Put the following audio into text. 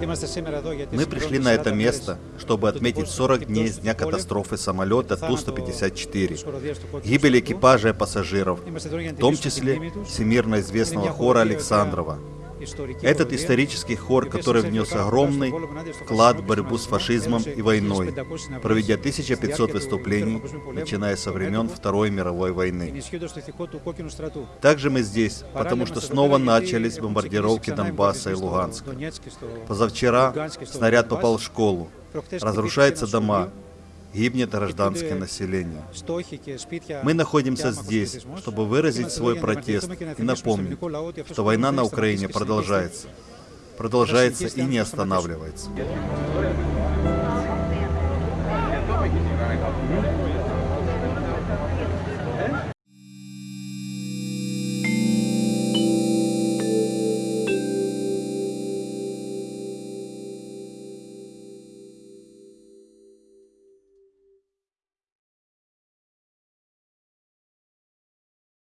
Мы пришли на это место, чтобы отметить 40 дней с дня катастрофы самолета Ту-154, гибели экипажа и пассажиров, в том числе всемирно известного хора Александрова. Этот исторический хор, который внес огромный вклад в борьбу с фашизмом и войной, проведя 1500 выступлений, начиная со времен Второй мировой войны. Также мы здесь, потому что снова начались бомбардировки Донбасса и Луганска. Позавчера снаряд попал в школу, разрушаются дома, гибнет гражданское население. Мы находимся здесь, чтобы выразить свой протест и напомнить, что война на Украине продолжается. Продолжается и не останавливается.